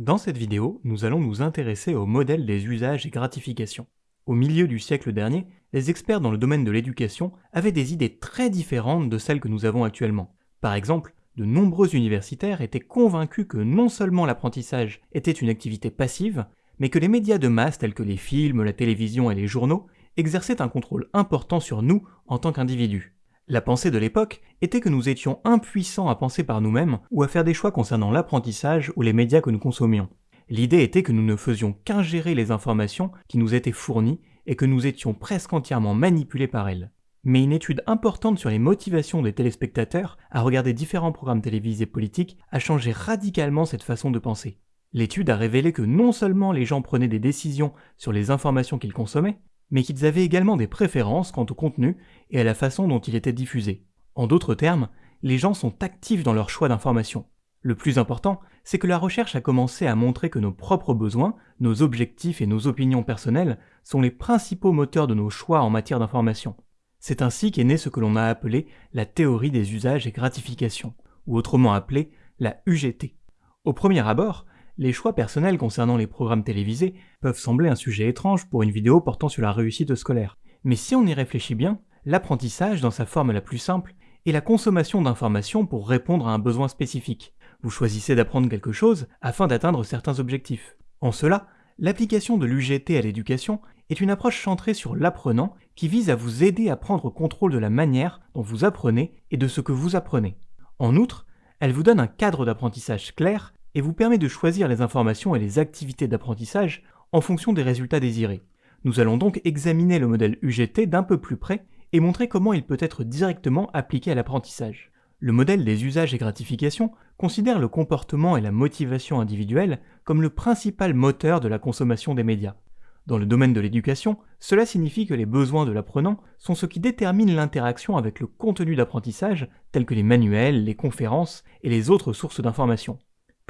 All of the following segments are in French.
Dans cette vidéo, nous allons nous intéresser au modèle des usages et gratifications. Au milieu du siècle dernier, les experts dans le domaine de l'éducation avaient des idées très différentes de celles que nous avons actuellement. Par exemple, de nombreux universitaires étaient convaincus que non seulement l'apprentissage était une activité passive, mais que les médias de masse tels que les films, la télévision et les journaux exerçaient un contrôle important sur nous en tant qu'individus. La pensée de l'époque était que nous étions impuissants à penser par nous-mêmes ou à faire des choix concernant l'apprentissage ou les médias que nous consommions. L'idée était que nous ne faisions qu'ingérer les informations qui nous étaient fournies et que nous étions presque entièrement manipulés par elles. Mais une étude importante sur les motivations des téléspectateurs à regarder différents programmes télévisés politiques a changé radicalement cette façon de penser. L'étude a révélé que non seulement les gens prenaient des décisions sur les informations qu'ils consommaient, mais qu'ils avaient également des préférences quant au contenu et à la façon dont il était diffusé. En d'autres termes, les gens sont actifs dans leur choix d'information. Le plus important, c'est que la recherche a commencé à montrer que nos propres besoins, nos objectifs et nos opinions personnelles sont les principaux moteurs de nos choix en matière d'information. C'est ainsi qu'est né ce que l'on a appelé la théorie des usages et gratifications, ou autrement appelée la UGT. Au premier abord, les choix personnels concernant les programmes télévisés peuvent sembler un sujet étrange pour une vidéo portant sur la réussite scolaire. Mais si on y réfléchit bien, l'apprentissage dans sa forme la plus simple est la consommation d'informations pour répondre à un besoin spécifique. Vous choisissez d'apprendre quelque chose afin d'atteindre certains objectifs. En cela, l'application de l'UGT à l'éducation est une approche centrée sur l'apprenant qui vise à vous aider à prendre contrôle de la manière dont vous apprenez et de ce que vous apprenez. En outre, elle vous donne un cadre d'apprentissage clair et vous permet de choisir les informations et les activités d'apprentissage en fonction des résultats désirés. Nous allons donc examiner le modèle UGT d'un peu plus près et montrer comment il peut être directement appliqué à l'apprentissage. Le modèle des usages et gratifications considère le comportement et la motivation individuelle comme le principal moteur de la consommation des médias. Dans le domaine de l'éducation, cela signifie que les besoins de l'apprenant sont ce qui détermine l'interaction avec le contenu d'apprentissage, tels que les manuels, les conférences et les autres sources d'information.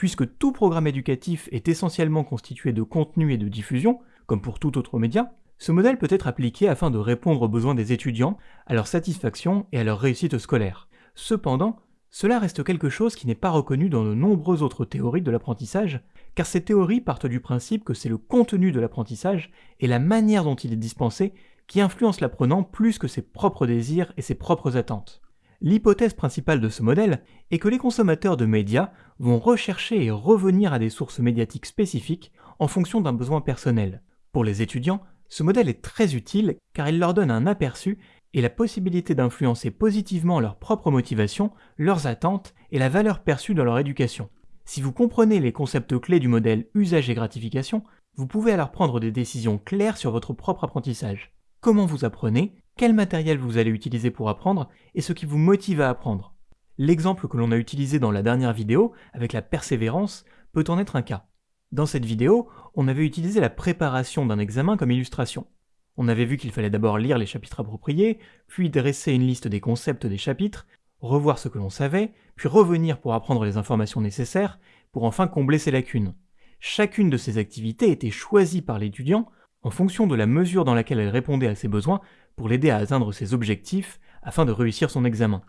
Puisque tout programme éducatif est essentiellement constitué de contenu et de diffusion, comme pour tout autre média, ce modèle peut être appliqué afin de répondre aux besoins des étudiants, à leur satisfaction et à leur réussite scolaire. Cependant, cela reste quelque chose qui n'est pas reconnu dans de nombreuses autres théories de l'apprentissage, car ces théories partent du principe que c'est le contenu de l'apprentissage et la manière dont il est dispensé qui influence l'apprenant plus que ses propres désirs et ses propres attentes. L'hypothèse principale de ce modèle est que les consommateurs de médias vont rechercher et revenir à des sources médiatiques spécifiques en fonction d'un besoin personnel. Pour les étudiants, ce modèle est très utile car il leur donne un aperçu et la possibilité d'influencer positivement leurs propres motivations, leurs attentes et la valeur perçue dans leur éducation. Si vous comprenez les concepts clés du modèle usage et gratification, vous pouvez alors prendre des décisions claires sur votre propre apprentissage. Comment vous apprenez? Quel matériel vous allez utiliser pour apprendre et ce qui vous motive à apprendre? L'exemple que l'on a utilisé dans la dernière vidéo, avec la persévérance, peut en être un cas. Dans cette vidéo, on avait utilisé la préparation d'un examen comme illustration. On avait vu qu'il fallait d'abord lire les chapitres appropriés, puis dresser une liste des concepts des chapitres, revoir ce que l'on savait, puis revenir pour apprendre les informations nécessaires, pour enfin combler ses lacunes. Chacune de ces activités était choisie par l'étudiant en fonction de la mesure dans laquelle elle répondait à ses besoins pour l'aider à atteindre ses objectifs afin de réussir son examen.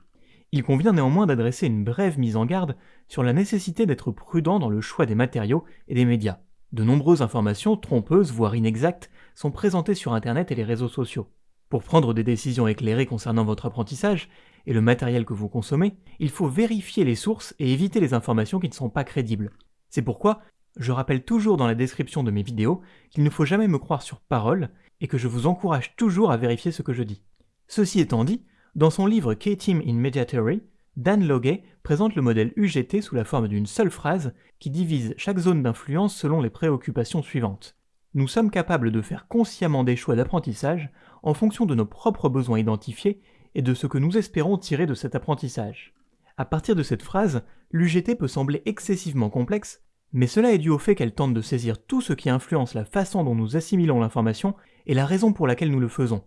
Il convient néanmoins d'adresser une brève mise en garde sur la nécessité d'être prudent dans le choix des matériaux et des médias. De nombreuses informations trompeuses, voire inexactes, sont présentées sur Internet et les réseaux sociaux. Pour prendre des décisions éclairées concernant votre apprentissage et le matériel que vous consommez, il faut vérifier les sources et éviter les informations qui ne sont pas crédibles. C'est pourquoi je rappelle toujours dans la description de mes vidéos qu'il ne faut jamais me croire sur parole et que je vous encourage toujours à vérifier ce que je dis. Ceci étant dit, dans son livre K-Team in Media Theory, Dan Loguet présente le modèle UGT sous la forme d'une seule phrase qui divise chaque zone d'influence selon les préoccupations suivantes. Nous sommes capables de faire consciemment des choix d'apprentissage en fonction de nos propres besoins identifiés et de ce que nous espérons tirer de cet apprentissage. À partir de cette phrase, l'UGT peut sembler excessivement complexe, mais cela est dû au fait qu'elle tente de saisir tout ce qui influence la façon dont nous assimilons l'information et la raison pour laquelle nous le faisons.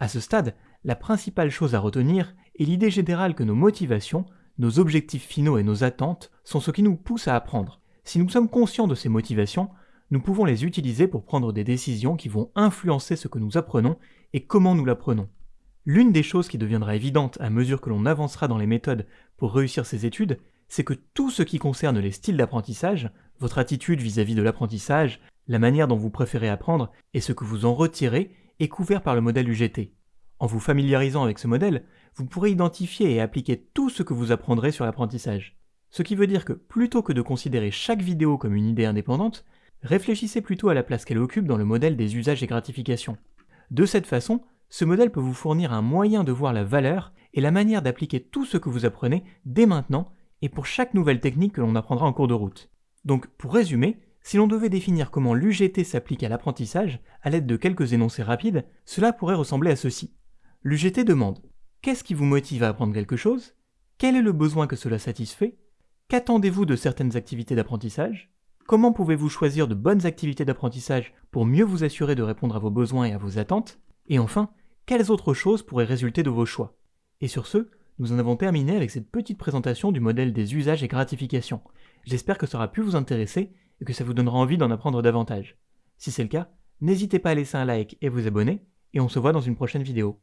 À ce stade, la principale chose à retenir est l'idée générale que nos motivations, nos objectifs finaux et nos attentes sont ce qui nous pousse à apprendre. Si nous sommes conscients de ces motivations, nous pouvons les utiliser pour prendre des décisions qui vont influencer ce que nous apprenons et comment nous l'apprenons. L'une des choses qui deviendra évidente à mesure que l'on avancera dans les méthodes pour réussir ces études, c'est que tout ce qui concerne les styles d'apprentissage votre attitude vis-à-vis de l'apprentissage, la manière dont vous préférez apprendre et ce que vous en retirez est couvert par le modèle UGT. En vous familiarisant avec ce modèle, vous pourrez identifier et appliquer tout ce que vous apprendrez sur l'apprentissage. Ce qui veut dire que plutôt que de considérer chaque vidéo comme une idée indépendante, réfléchissez plutôt à la place qu'elle occupe dans le modèle des usages et gratifications. De cette façon, ce modèle peut vous fournir un moyen de voir la valeur et la manière d'appliquer tout ce que vous apprenez dès maintenant et pour chaque nouvelle technique que l'on apprendra en cours de route. Donc, pour résumer, si l'on devait définir comment l'UGT s'applique à l'apprentissage à l'aide de quelques énoncés rapides, cela pourrait ressembler à ceci. L'UGT demande Qu'est-ce qui vous motive à apprendre quelque chose? Quel est le besoin que cela satisfait? Qu'attendez-vous de certaines activités d'apprentissage? Comment pouvez-vous choisir de bonnes activités d'apprentissage pour mieux vous assurer de répondre à vos besoins et à vos attentes? Et enfin, quelles autres choses pourraient résulter de vos choix? Et sur ce, nous en avons terminé avec cette petite présentation du modèle des usages et gratifications. J'espère que ça aura pu vous intéresser et que ça vous donnera envie d'en apprendre davantage. Si c'est le cas, n'hésitez pas à laisser un like et vous abonner, et on se voit dans une prochaine vidéo.